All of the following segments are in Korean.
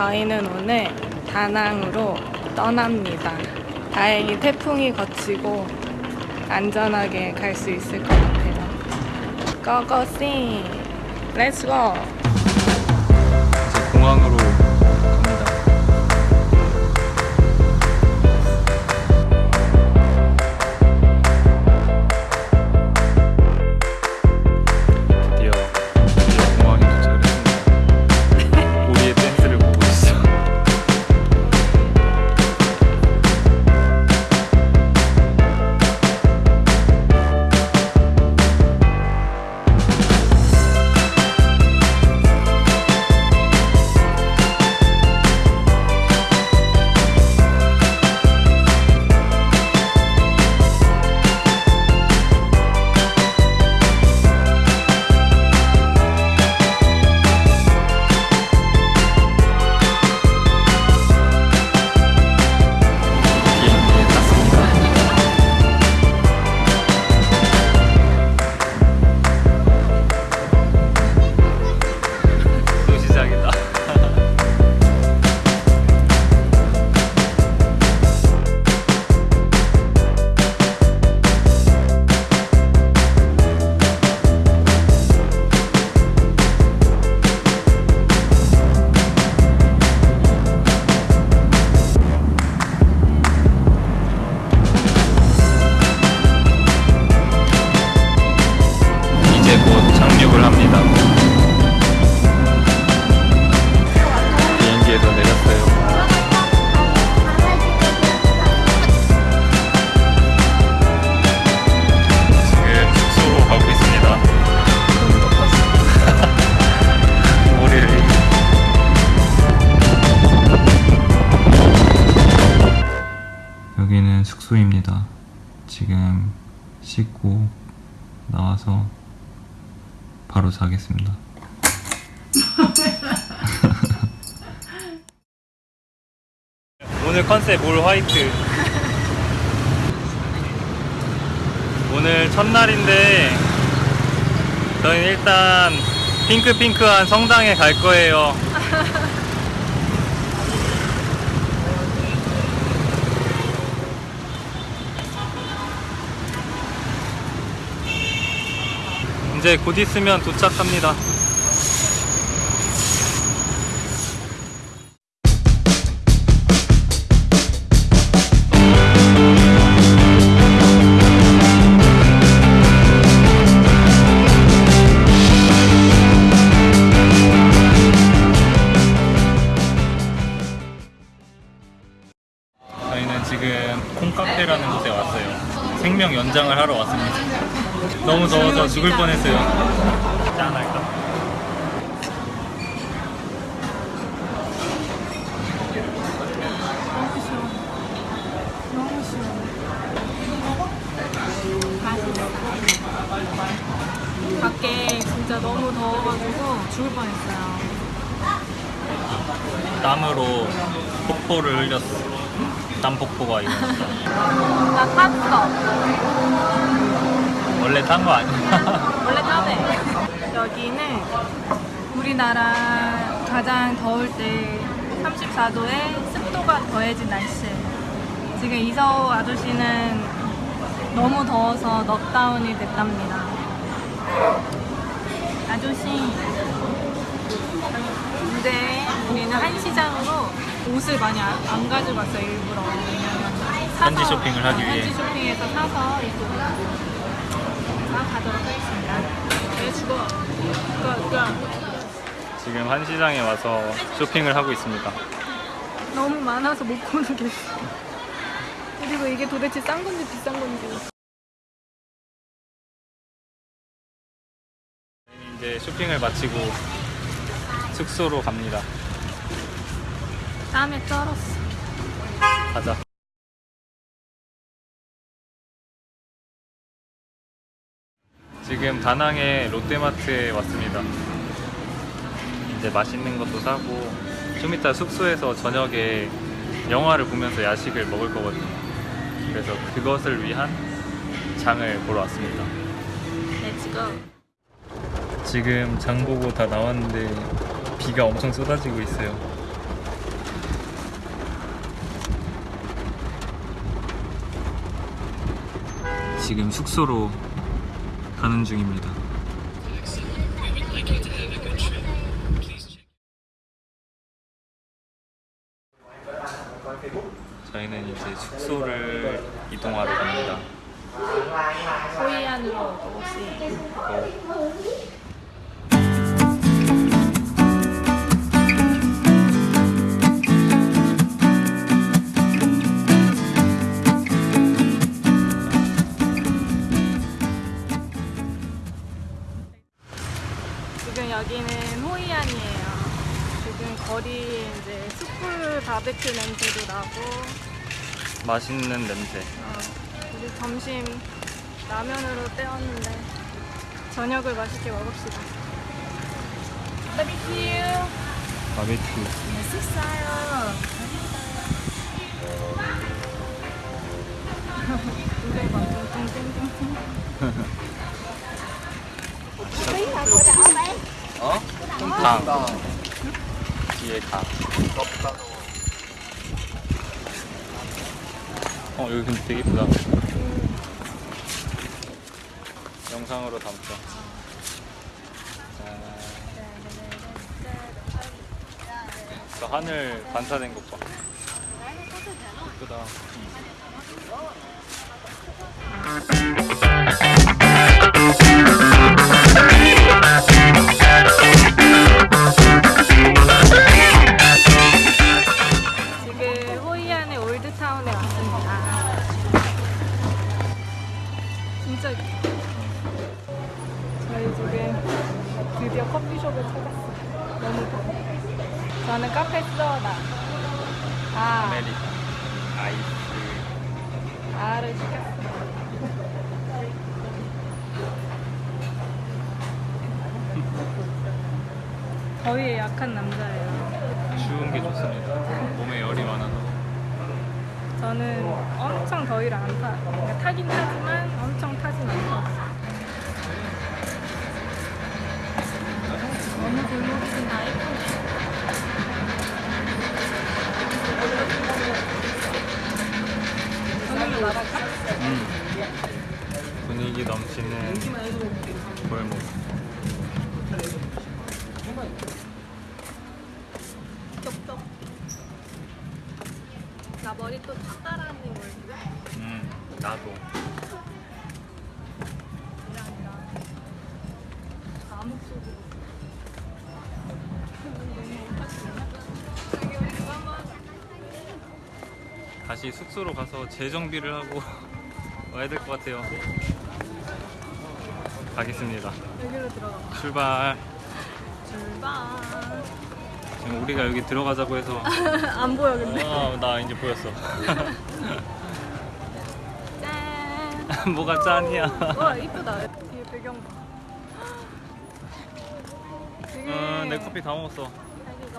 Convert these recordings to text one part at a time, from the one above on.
저희는 오늘 다낭으로 떠납니다. 다행히 태풍이 거치고 안전하게 갈 수 있을 것 같아요. 고고씨! 렛츠 숙소입니다. 지금 씻고 나와서 바로 자겠습니다. 오늘 컨셉 올 화이트. 오늘 첫날인데 저희는 일단 핑크핑크한 성당에 갈 거예요. 이제 곧 있으면 도착합니다. 생명 연장을 하러 왔습니다. 너무 더워서 죽을 뻔했어요. 짠 할까? 너무 시원해. 밖에 진짜 너무 더워가지고 죽을 뻔했어요. 땀으로 폭포를 흘렸어. 땀 폭포가 일어났어. 나 탔어. 원래 딴거 아니야? 원래 타네. 여기는 우리나라 가장 더울 때 34도에 습도가 더해진 날씨예요. 지금 이서우 아저씨는 너무 더워서 넉다운이 됐답니다. 아저씨. 근데 우리는 한시장으로 옷을 많이 안, 왔어요, 일부러. 왜냐면 현지 쇼핑을 하기 어, 위해. 현지 쇼핑에서 사서 입고 가도록 하겠습니다. Let's go. Go, go. 지금 한 시장에 와서 쇼핑을 하고 있습니다. 너무 많아서 못 고르겠어. 그리고 이게 도대체 싼 건지 비싼 건지. 이제 쇼핑을 마치고 숙소로 갑니다. 땀에 쩔었어. 가자. 지금 다낭의 롯데마트에 왔습니다. 이제 맛있는 것도 사고 좀 이따 숙소에서 저녁에 영화를 보면서 야식을 먹을 거거든요. 그래서 그것을 위한 장을 보러 왔습니다. 지금 장 보고 다 나왔는데 비가 엄청 쏟아지고 있어요. 지금 숙소로 가는 중입니다. 바베큐 냄새도 나고 맛있는 냄새. 어, 우리 점심 라면으로 때웠는데 저녁을 맛있게 먹읍시다. 바비큐 바베큐. 맛있어요. 굉장히 막 뚱뚱뚱뚱. 어? 강. 뒤에 강. 어 여기 근데 되게 예쁘다. 영상으로. 짠. 저 하늘 반사된 것 봐. 예쁘다. 저는 엄청 더위를 안 타. 그러니까 타긴 타지만 엄청 타진. 어 다시 숙소로 가서 재정비를 하고 와야 될 것 같아요. 가겠습니다. 여기로 들어가. 출발. 출발. 지금 우리가 여기 들어가자고 해서 안 보여 근데. 아, 나 이제 보였어. 짠. 뭐가 짠이야. 와 이쁘다. 뒤에 배경 봐. 되게 어, 내 커피 다 먹었어. 자기가.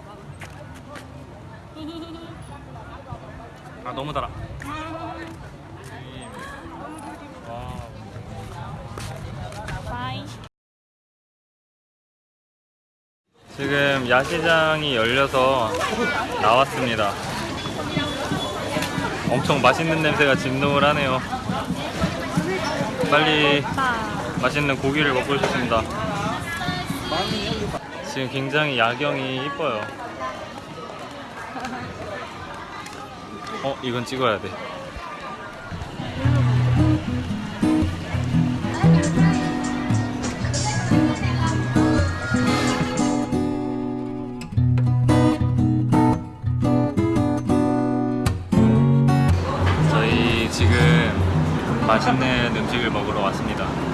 아 너무 달아. 지금 야시장이 열려서 나왔습니다. 엄청 맛있는 냄새가 진동을 하네요. 빨리 빠. 맛있는 고기를 먹고 싶습니다. 지금 굉장히 야경이 이뻐요. 어, 이건 찍어야 돼. 저희 지금 맛있는 음식을 먹으러 왔습니다.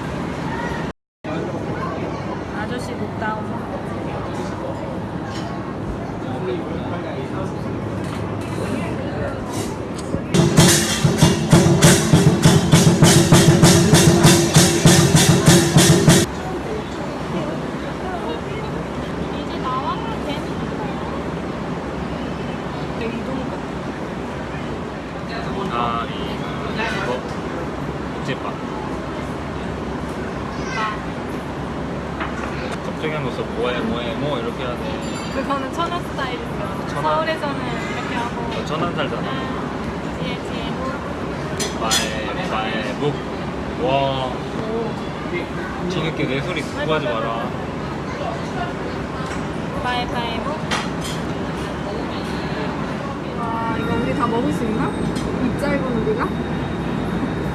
먹을 수 있나? 입 짧은 우리가?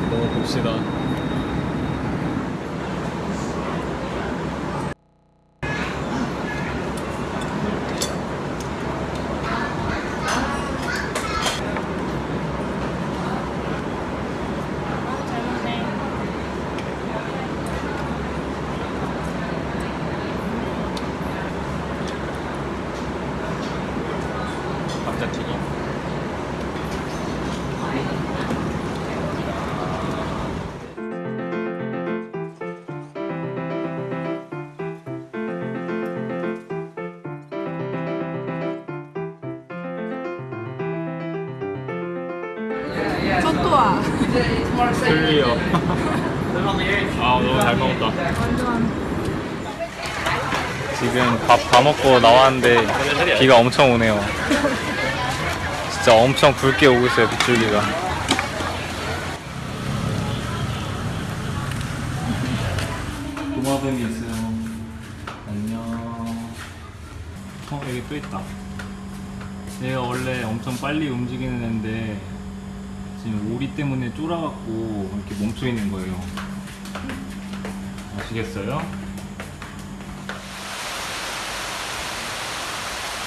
먹어봅시다 첫도아. 클리어 아 너무 잘 먹었다. 지금 밥 다 먹고 나왔는데 비가 엄청 오네요. 진짜 엄청 굵게 오고 있어요 빗줄기가. 도마뱀이 있어요. 안녕. 어 여기 또 있다. 얘가 원래 엄청 빨리 움직이는 애인데 지금 오리 때문에 쫄아갖고 이렇게 멈춰 있는 거예요. 아시겠어요?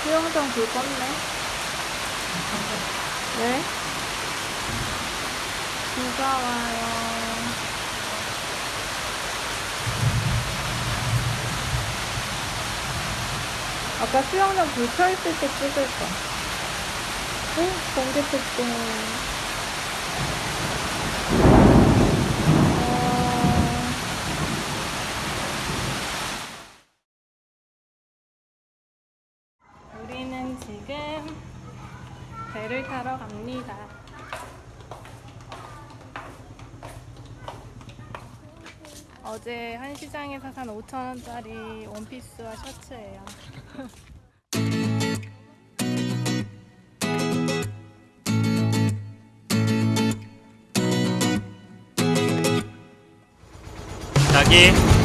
수영장 불 껐네. 왜? 비가 와요. 아까 수영장 불 켜있을 때 찍을까? 응? 번개 폭풍. 어... 우리는 지금 타러 갑니다. 어제 한 시장에서 산 5천원짜리 원피스와 셔츠예요. 자기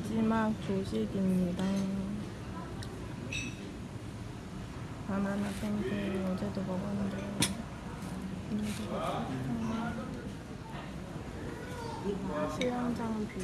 마지막 조식입니다. 바나나 팬케이크 어제도 먹었는데 오늘도 먹고 싶어요. 수영장 뷰.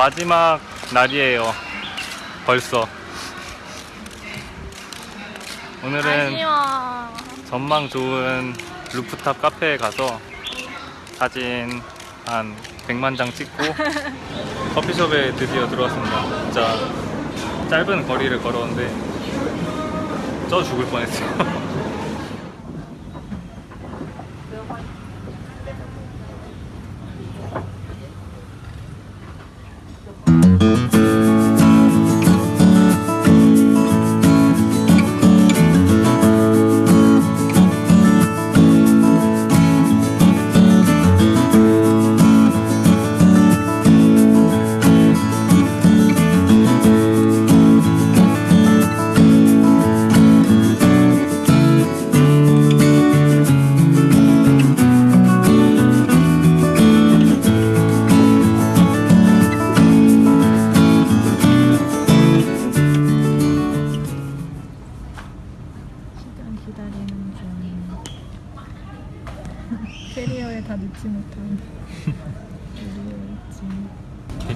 마지막 날이에요. 벌써. 오늘은 아쉬워. 전망 좋은 루프탑 카페에 가서 사진 한 100만 장 찍고 커피숍에 드디어 들어왔습니다. 진짜 짧은 거리를 걸었는데 쪄 죽을 뻔했어요.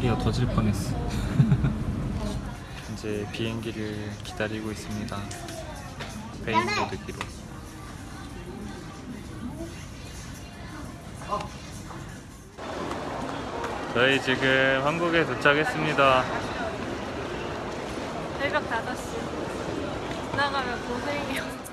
짐. 캐리어 터질 뻔했어. 이제 비행기를 기다리고 있습니다. 베인보드기로. 저희 지금 한국에 도착했습니다. 새벽 5시. 나가면 고생이야.